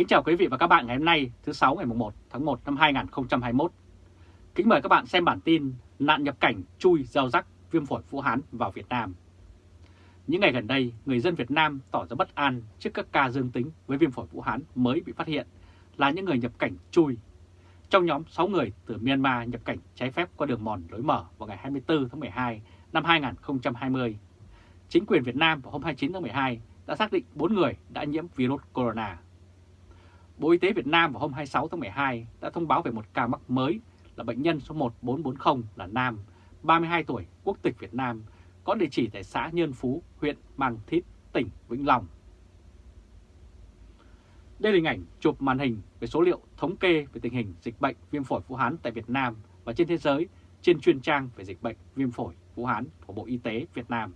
Kính chào quý vị và các bạn ngày hôm nay thứ 6 ngày 1 tháng 1 năm 2021. Kính mời các bạn xem bản tin nạn nhập cảnh chui gieo rắc viêm phổi Vũ Hán vào Việt Nam. Những ngày gần đây, người dân Việt Nam tỏ ra bất an trước các ca dương tính với viêm phổi Vũ Hán mới bị phát hiện là những người nhập cảnh chui. Trong nhóm 6 người từ Myanmar nhập cảnh trái phép qua đường mòn lối mở vào ngày 24 tháng 12 năm 2020, chính quyền Việt Nam vào hôm 29 tháng 12 đã xác định 4 người đã nhiễm virus corona. Bộ Y tế Việt Nam vào hôm 26 tháng 12 đã thông báo về một ca mắc mới là bệnh nhân số 1440 là nam, 32 tuổi, quốc tịch Việt Nam, có địa chỉ tại xã Nhân Phú, huyện Mang Thít, tỉnh Vĩnh Long. Đây là hình ảnh chụp màn hình về số liệu thống kê về tình hình dịch bệnh viêm phổi Vũ Hán tại Việt Nam và trên thế giới trên chuyên trang về dịch bệnh viêm phổi Vũ Hán của Bộ Y tế Việt Nam.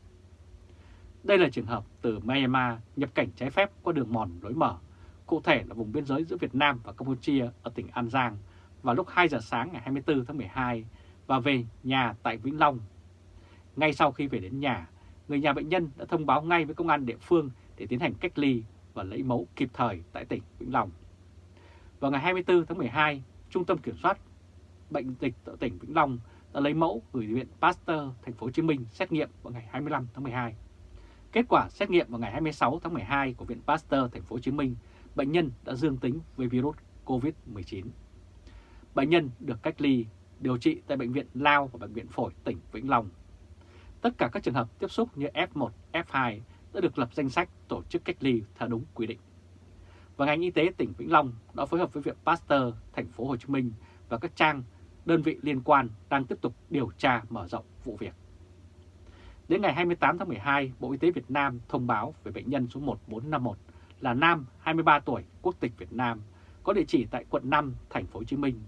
Đây là trường hợp từ Myanmar nhập cảnh trái phép qua đường mòn lối mở, cụ thể là vùng biên giới giữa Việt Nam và Campuchia ở tỉnh An Giang vào lúc 2 giờ sáng ngày 24 tháng 12 và về nhà tại Vĩnh Long. Ngay sau khi về đến nhà, người nhà bệnh nhân đã thông báo ngay với công an địa phương để tiến hành cách ly và lấy mẫu kịp thời tại tỉnh Vĩnh Long. Vào ngày 24 tháng 12, Trung tâm Kiểm soát Bệnh dịch tại tỉnh Vĩnh Long đã lấy mẫu gửi viện Pasteur thành phố Hồ Chí Minh xét nghiệm vào ngày 25 tháng 12. Kết quả xét nghiệm vào ngày 26 tháng 12 của viện Pasteur thành phố Hồ Chí Minh, bệnh nhân đã dương tính với virus COVID-19. Bệnh nhân được cách ly, điều trị tại Bệnh viện Lao và Bệnh viện Phổi tỉnh Vĩnh Long. Tất cả các trường hợp tiếp xúc như F1, F2 đã được lập danh sách tổ chức cách ly theo đúng quy định. Và ngành y tế tỉnh Vĩnh Long đã phối hợp với Viện Pasteur thành phố Hồ Chí Minh và các trang đơn vị liên quan đang tiếp tục điều tra mở rộng vụ việc. Đến ngày 28 tháng 12, Bộ Y tế Việt Nam thông báo về bệnh nhân số 1451 là nam 23 tuổi, quốc tịch Việt Nam, có địa chỉ tại quận 5, thành phố Hồ Chí Minh,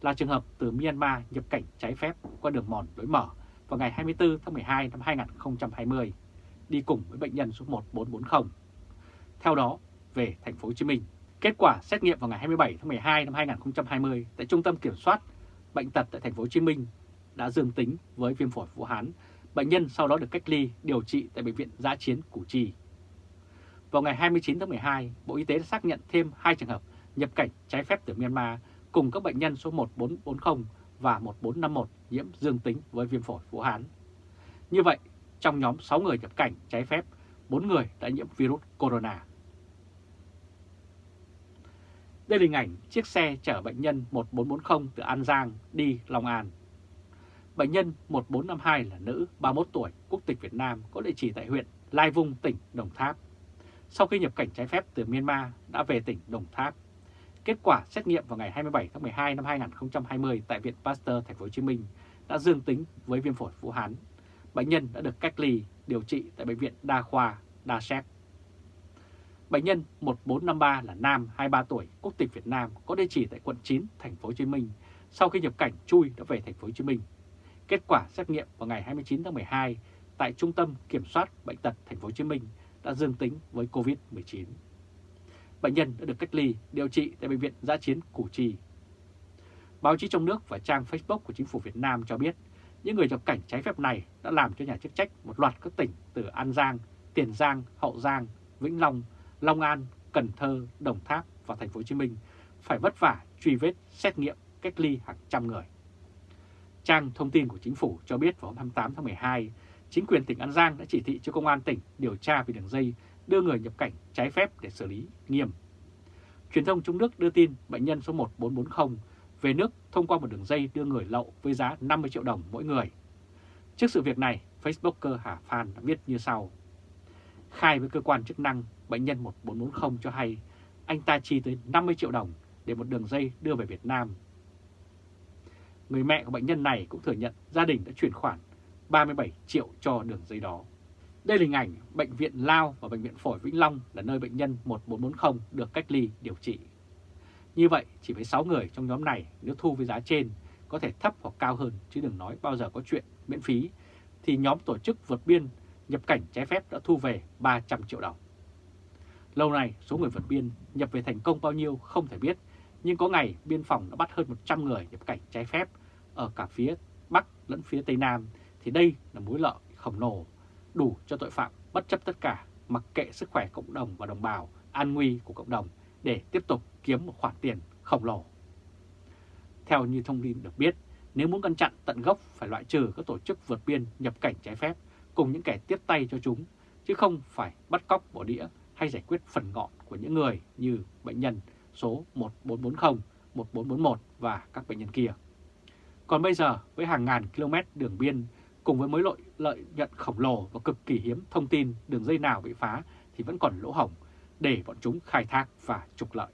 là trường hợp từ Myanmar nhập cảnh trái phép qua đường mòn lối mở vào ngày 24 tháng 12 năm 2020, đi cùng với bệnh nhân số 1440. Theo đó, về thành phố Hồ Chí Minh, kết quả xét nghiệm vào ngày 27 tháng 12 năm 2020 tại Trung tâm Kiểm soát Bệnh tật tại thành phố Hồ Chí Minh đã dương tính với viêm phổi Vũ Hán. Bệnh nhân sau đó được cách ly điều trị tại bệnh viện Giã chiến Củ Chi. Vào ngày 29 tháng 12, Bộ Y tế đã xác nhận thêm 2 trường hợp nhập cảnh trái phép từ Myanmar cùng các bệnh nhân số 1440 và 1451 nhiễm dương tính với viêm phổi Vũ Hán. Như vậy, trong nhóm 6 người nhập cảnh trái phép, 4 người đã nhiễm virus corona. Đây là hình ảnh chiếc xe chở bệnh nhân 1440 từ An Giang đi Long An. Bệnh nhân 1452 là nữ 31 tuổi, quốc tịch Việt Nam, có địa chỉ tại huyện Lai Vung, tỉnh Đồng Tháp. Sau khi nhập cảnh trái phép từ Myanmar đã về tỉnh Đồng Tháp. Kết quả xét nghiệm vào ngày 27 tháng 12 năm 2020 tại Viện Pasteur Thành phố Hồ Chí Minh đã dương tính với viêm phổi Vũ Hán. Bệnh nhân đã được cách ly điều trị tại bệnh viện Đa khoa Đa Séc. Bệnh nhân 1453 là nam 23 tuổi, quốc tịch Việt Nam, có địa chỉ tại quận 9, thành phố Hồ Chí Minh. Sau khi nhập cảnh chui đã về thành phố Hồ Chí Minh. Kết quả xét nghiệm vào ngày 29 tháng 12 tại Trung tâm Kiểm soát bệnh tật thành phố Hồ Chí Minh đã dương tính với COVID-19. Bệnh nhân đã được cách ly, điều trị tại Bệnh viện Giã chiến Củ Chi. Báo chí trong nước và trang Facebook của chính phủ Việt Nam cho biết những người nhập cảnh trái phép này đã làm cho nhà chức trách một loạt các tỉnh từ An Giang, Tiền Giang, Hậu Giang, Vĩnh Long, Long An, Cần Thơ, Đồng Tháp và Thành phố Hồ Chí Minh phải vất vả truy vết, xét nghiệm, cách ly hàng trăm người. Trang thông tin của chính phủ cho biết vào hôm 28 tháng 12, chính quyền tỉnh An Giang đã chỉ thị cho công an tỉnh điều tra về đường dây đưa người nhập cảnh trái phép để xử lý nghiêm. Truyền thông trong nước đưa tin bệnh nhân số 1440 về nước thông qua một đường dây đưa người lậu với giá 50 triệu đồng mỗi người. Trước sự việc này, Facebooker Hà Phan đã viết như sau. Khai với cơ quan chức năng, bệnh nhân 1440 cho hay anh ta chi tới 50 triệu đồng để một đường dây đưa về Việt Nam. Người mẹ của bệnh nhân này cũng thừa nhận gia đình đã chuyển khoản 37 triệu cho đường dây đó. Đây là hình ảnh Bệnh viện Lao và Bệnh viện Phổi Vĩnh Long là nơi bệnh nhân 1440 được cách ly điều trị. Như vậy, chỉ với 6 người trong nhóm này nếu thu với giá trên có thể thấp hoặc cao hơn chứ đừng nói bao giờ có chuyện miễn phí, thì nhóm tổ chức vượt biên nhập cảnh trái phép đã thu về 300 triệu đồng. Lâu nay, số người vượt biên nhập về thành công bao nhiêu không thể biết, nhưng có ngày biên phòng đã bắt hơn 100 người nhập cảnh trái phép ở cả phía Bắc lẫn phía Tây Nam, thì đây là mối lợi khổng lồ, đủ cho tội phạm bất chấp tất cả, mặc kệ sức khỏe cộng đồng và đồng bào, an nguy của cộng đồng, để tiếp tục kiếm một khoản tiền khổng lồ. Theo như thông tin được biết, nếu muốn ngăn chặn tận gốc phải loại trừ các tổ chức vượt biên nhập cảnh trái phép cùng những kẻ tiếp tay cho chúng, chứ không phải bắt cóc bỏ đĩa hay giải quyết phần ngọn của những người như bệnh nhân số 1440, 1441 và các bệnh nhân kia. Còn bây giờ với hàng ngàn km đường biên cùng với mối lợi lợi nhuận khổng lồ và cực kỳ hiếm thông tin đường dây nào bị phá thì vẫn còn lỗ hổng để bọn chúng khai thác và trục lợi.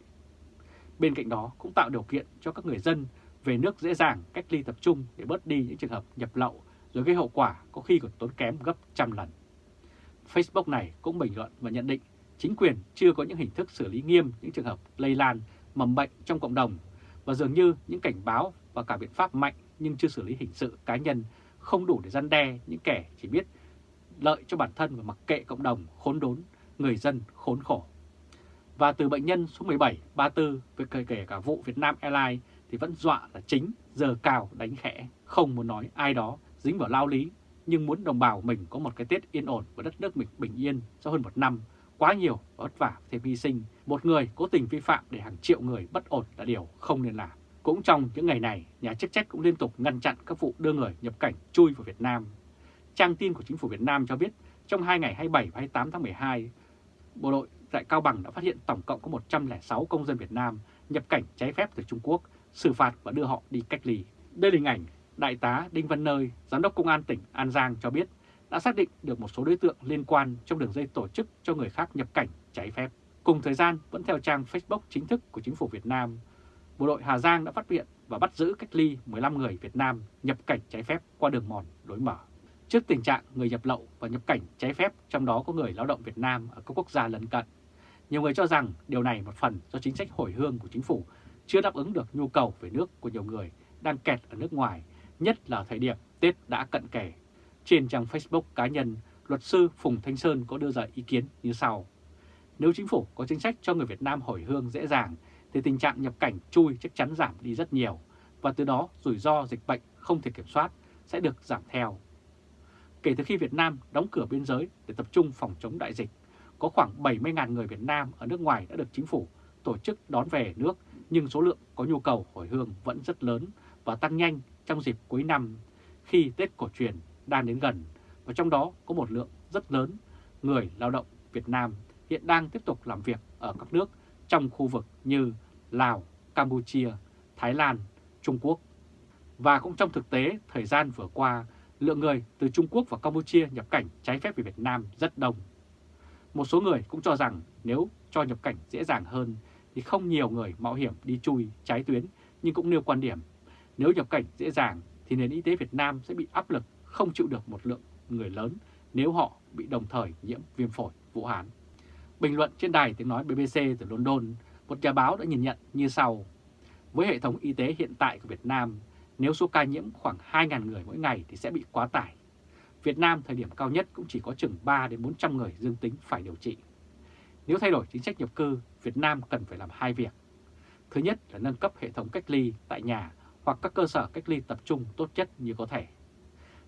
Bên cạnh đó cũng tạo điều kiện cho các người dân về nước dễ dàng cách ly tập trung để bớt đi những trường hợp nhập lậu, rồi gây hậu quả có khi còn tốn kém gấp trăm lần. Facebook này cũng bình luận và nhận định chính quyền chưa có những hình thức xử lý nghiêm những trường hợp lây lan, mầm bệnh trong cộng đồng và dường như những cảnh báo và cả biện pháp mạnh nhưng chưa xử lý hình sự cá nhân không đủ để răn đe những kẻ chỉ biết lợi cho bản thân và mặc kệ cộng đồng khốn đốn, người dân khốn khổ. Và từ bệnh nhân số 17, 34 với kể cả vụ Việt Nam Airlines thì vẫn dọa là chính, giờ cao đánh khẽ, không muốn nói ai đó dính vào lao lý, nhưng muốn đồng bào mình có một cái Tết yên ổn và đất nước mình bình yên sau hơn một năm, quá nhiều và vất vả thêm hy sinh, một người cố tình vi phạm để hàng triệu người bất ổn là điều không nên làm. Cũng trong những ngày này, nhà chức trách cũng liên tục ngăn chặn các vụ đưa người nhập cảnh chui vào Việt Nam. Trang tin của chính phủ Việt Nam cho biết trong 2 ngày 27 và 28 tháng 12, Bộ đội tại Cao Bằng đã phát hiện tổng cộng có 106 công dân Việt Nam nhập cảnh trái phép từ Trung Quốc, xử phạt và đưa họ đi cách ly. Đây là hình ảnh Đại tá Đinh Văn Nơi, Giám đốc Công an tỉnh An Giang cho biết đã xác định được một số đối tượng liên quan trong đường dây tổ chức cho người khác nhập cảnh trái phép. Cùng thời gian, vẫn theo trang Facebook chính thức của chính phủ Việt Nam, bộ đội Hà Giang đã phát hiện và bắt giữ cách ly 15 người Việt Nam nhập cảnh trái phép qua đường mòn lối mở. Trước tình trạng người nhập lậu và nhập cảnh trái phép, trong đó có người lao động Việt Nam ở các quốc gia lân cận, nhiều người cho rằng điều này một phần do chính sách hồi hương của chính phủ chưa đáp ứng được nhu cầu về nước của nhiều người đang kẹt ở nước ngoài, nhất là thời điểm Tết đã cận kề. Trên trang Facebook cá nhân, luật sư Phùng Thanh Sơn có đưa ra ý kiến như sau. Nếu chính phủ có chính sách cho người Việt Nam hồi hương dễ dàng, thì tình trạng nhập cảnh chui chắc chắn giảm đi rất nhiều, và từ đó rủi ro dịch bệnh không thể kiểm soát sẽ được giảm theo. Kể từ khi Việt Nam đóng cửa biên giới để tập trung phòng chống đại dịch, có khoảng 70.000 người Việt Nam ở nước ngoài đã được chính phủ tổ chức đón về nước, nhưng số lượng có nhu cầu hồi hương vẫn rất lớn và tăng nhanh trong dịp cuối năm khi Tết cổ truyền đang đến gần, và trong đó có một lượng rất lớn người lao động Việt Nam hiện đang tiếp tục làm việc ở các nước trong khu vực như Lào, Campuchia, Thái Lan, Trung Quốc. Và cũng trong thực tế, thời gian vừa qua, lượng người từ Trung Quốc và Campuchia nhập cảnh trái phép về Việt Nam rất đông. Một số người cũng cho rằng nếu cho nhập cảnh dễ dàng hơn thì không nhiều người mạo hiểm đi chui trái tuyến, nhưng cũng nêu quan điểm nếu nhập cảnh dễ dàng thì nền y tế Việt Nam sẽ bị áp lực không chịu được một lượng người lớn nếu họ bị đồng thời nhiễm viêm phổi Vũ Hán. Bình luận trên đài tiếng nói BBC từ London, một nhà báo đã nhìn nhận như sau. Với hệ thống y tế hiện tại của Việt Nam, nếu số ca nhiễm khoảng 2.000 người mỗi ngày thì sẽ bị quá tải. Việt Nam thời điểm cao nhất cũng chỉ có chừng 3 đến 400 người dương tính phải điều trị. Nếu thay đổi chính sách nhập cư, Việt Nam cần phải làm hai việc. Thứ nhất là nâng cấp hệ thống cách ly tại nhà hoặc các cơ sở cách ly tập trung tốt nhất như có thể.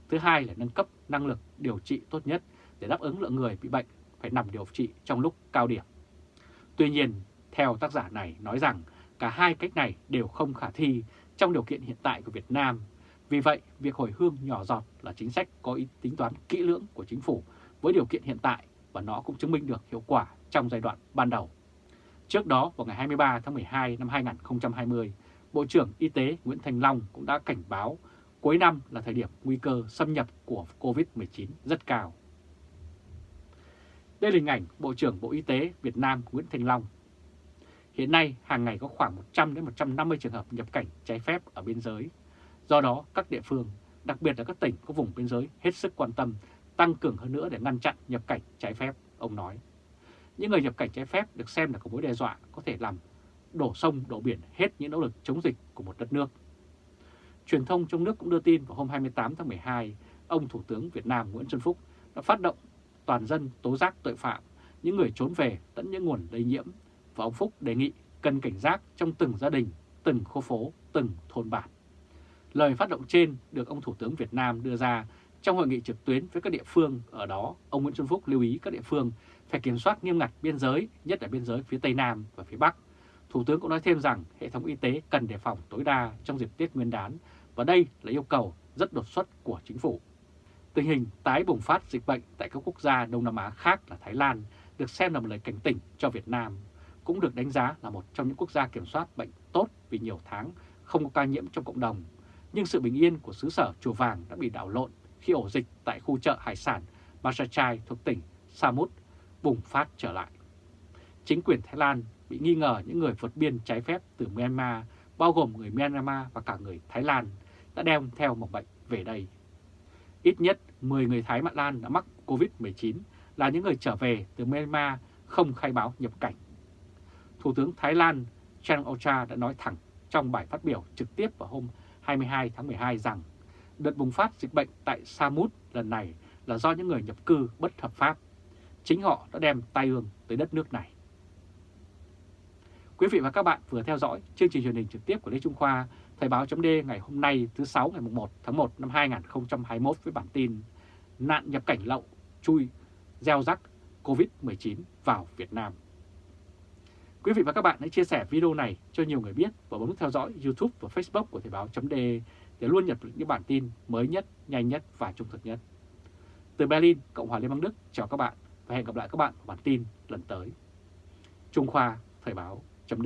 Thứ hai là nâng cấp năng lực điều trị tốt nhất để đáp ứng lượng người bị bệnh phải nằm điều trị trong lúc cao điểm. Tuy nhiên, theo tác giả này nói rằng cả hai cách này đều không khả thi trong điều kiện hiện tại của Việt Nam. Vì vậy, việc hồi hương nhỏ giọt là chính sách có ý tính toán kỹ lưỡng của chính phủ với điều kiện hiện tại và nó cũng chứng minh được hiệu quả trong giai đoạn ban đầu. Trước đó, vào ngày 23 tháng 12 năm 2020, Bộ trưởng Y tế Nguyễn Thành Long cũng đã cảnh báo cuối năm là thời điểm nguy cơ xâm nhập của COVID-19 rất cao. Đây là hình ảnh Bộ trưởng Bộ Y tế Việt Nam Nguyễn Thành Long. Hiện nay, hàng ngày có khoảng 100 đến 150 trường hợp nhập cảnh trái phép ở biên giới. Do đó, các địa phương, đặc biệt là các tỉnh có vùng biên giới hết sức quan tâm, tăng cường hơn nữa để ngăn chặn nhập cảnh trái phép, ông nói. Những người nhập cảnh trái phép được xem là có mối đe dọa có thể làm đổ sông, đổ biển hết những nỗ lực chống dịch của một đất nước. Truyền thông trong nước cũng đưa tin vào hôm 28 tháng 12, ông Thủ tướng Việt Nam Nguyễn Xuân Phúc đã phát động toàn dân tố giác tội phạm, những người trốn về tận những nguồn lây nhiễm và ông Phúc đề nghị cần cảnh giác trong từng gia đình, từng khu phố, từng thôn bản. Lời phát động trên được ông Thủ tướng Việt Nam đưa ra trong hội nghị trực tuyến với các địa phương ở đó, ông Nguyễn Xuân Phúc lưu ý các địa phương phải kiểm soát nghiêm ngặt biên giới, nhất là biên giới phía Tây Nam và phía Bắc, Thủ tướng cũng nói thêm rằng hệ thống y tế cần đề phòng tối đa trong dịp Tết Nguyên đán và đây là yêu cầu rất đột xuất của chính phủ. Tình hình tái bùng phát dịch bệnh tại các quốc gia Đông Nam Á khác là Thái Lan được xem là một lời cảnh tỉnh cho Việt Nam, cũng được đánh giá là một trong những quốc gia kiểm soát bệnh tốt vì nhiều tháng không có ca nhiễm trong cộng đồng. Nhưng sự bình yên của xứ sở Chùa Vàng đã bị đảo lộn khi ổ dịch tại khu chợ hải sản Masachai thuộc tỉnh Samut bùng phát trở lại. Chính quyền Thái Lan bị nghi ngờ những người vượt biên trái phép từ Myanmar, bao gồm người Myanmar và cả người Thái Lan, đã đem theo một bệnh về đây. Ít nhất 10 người Thái Mạn Lan đã mắc COVID-19 là những người trở về từ Myanmar không khai báo nhập cảnh. Thủ tướng Thái Lan Chan Ocha đã nói thẳng trong bài phát biểu trực tiếp vào hôm 22 tháng 12 rằng đợt bùng phát dịch bệnh tại Samut lần này là do những người nhập cư bất hợp pháp. Chính họ đã đem tai ương tới đất nước này. Quý vị và các bạn vừa theo dõi chương trình truyền hình trực tiếp của Lê Trung Khoa, Thời báo chấm ngày hôm nay thứ 6 ngày 1 tháng 1 năm 2021 với bản tin Nạn nhập cảnh lậu chui gieo rắc COVID-19 vào Việt Nam. Quý vị và các bạn hãy chia sẻ video này cho nhiều người biết và bấm theo dõi YouTube và Facebook của Thời báo chấm để luôn nhận được những bản tin mới nhất, nhanh nhất và trung thực nhất. Từ Berlin, Cộng hòa Liên bang Đức, chào các bạn và hẹn gặp lại các bạn ở bản tin lần tới. Trung Khoa Thời báo chấm